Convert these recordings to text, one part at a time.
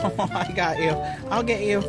I got you. I'll get you.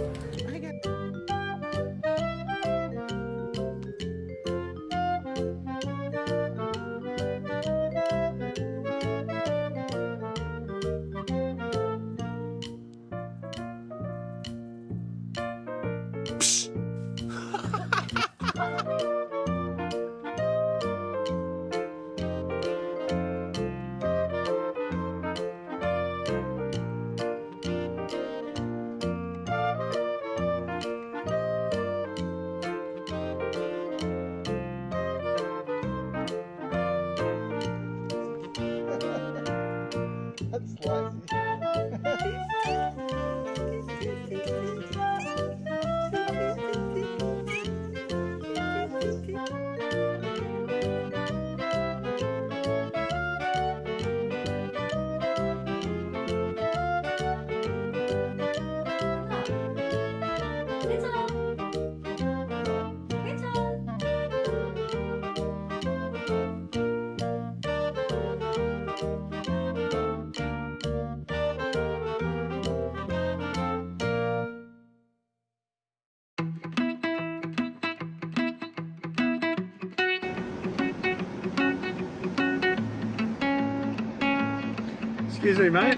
Excuse me, mate.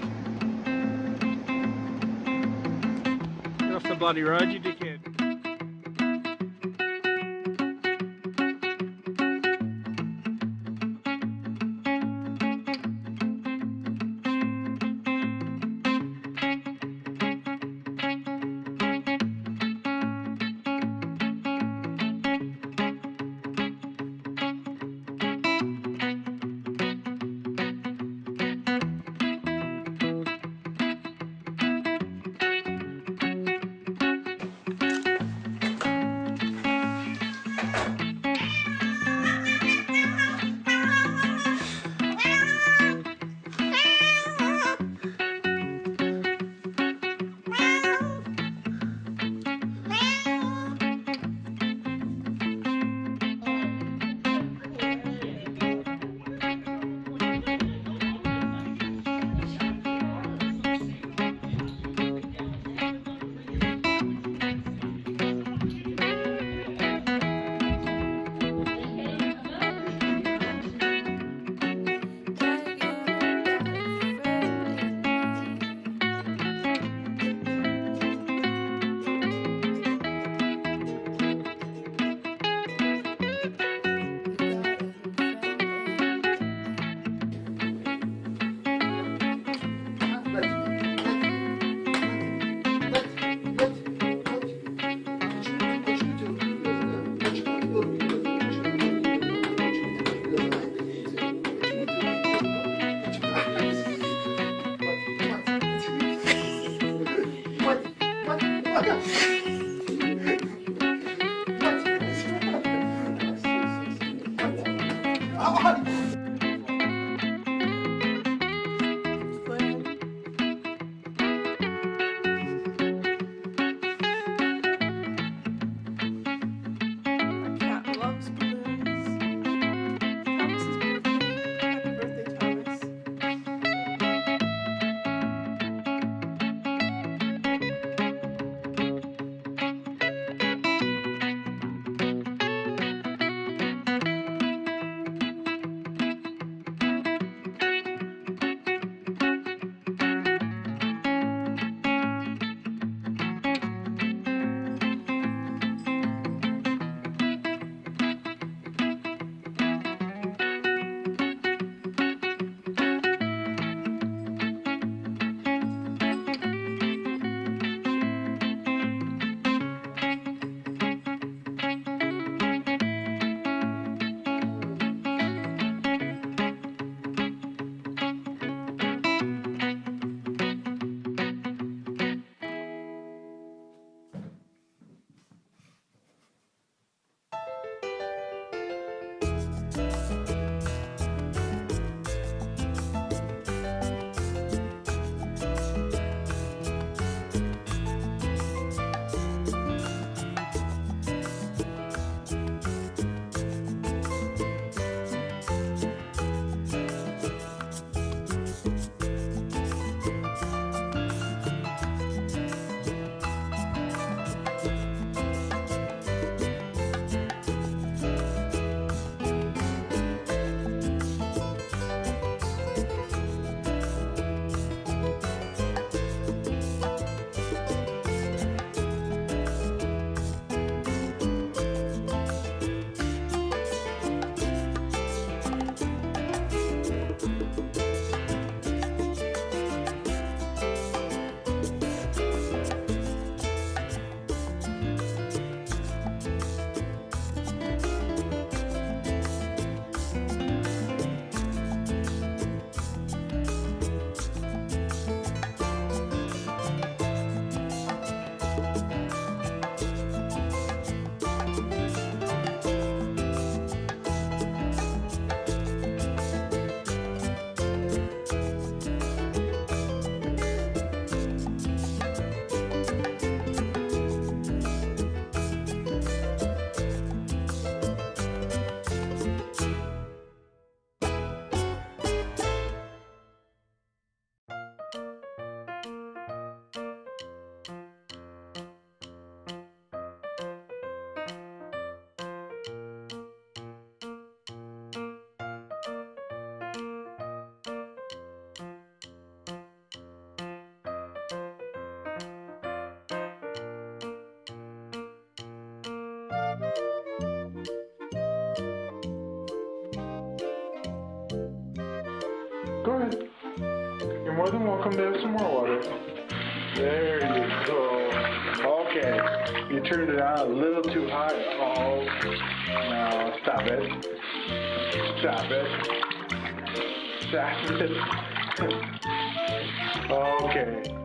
Get off the bloody road, you dickhead. Go ahead. You're more than welcome to have some more water. There you go. Okay. You turned it on a little too hot. Oh. No, stop it. Stop it. Stop it. okay.